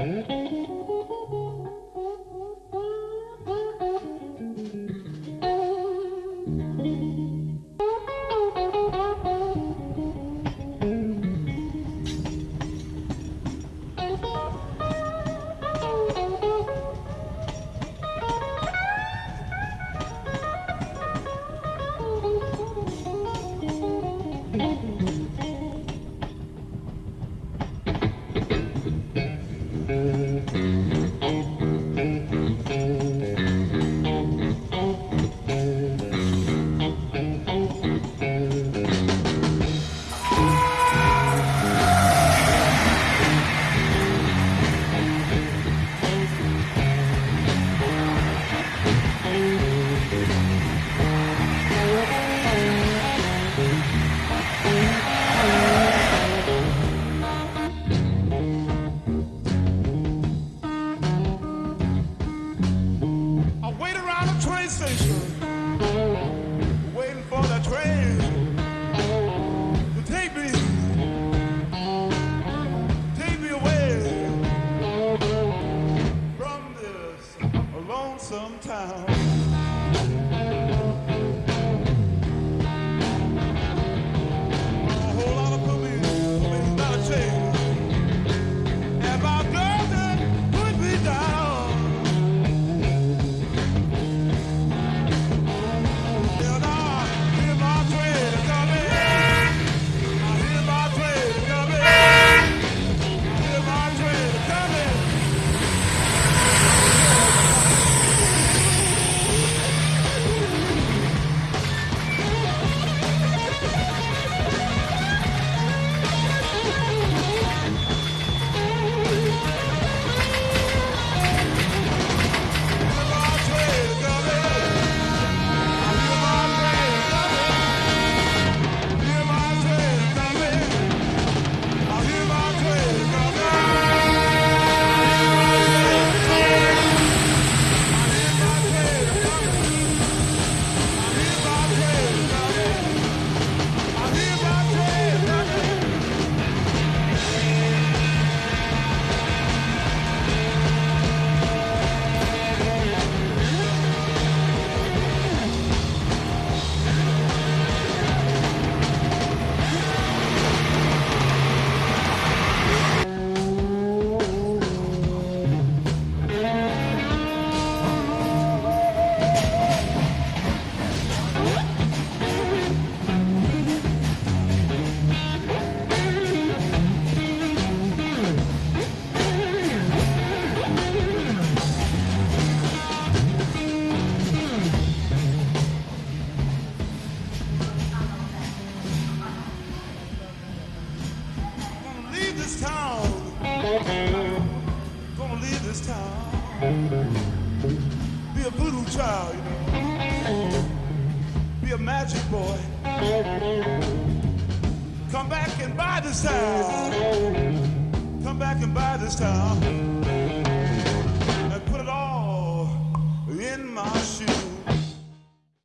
Wait train waiting for the train to take me, take me away from this lonesome town. Gonna leave this town. Be a voodoo child, you know. Be a magic boy. Come back and buy this town. Come back and buy this town.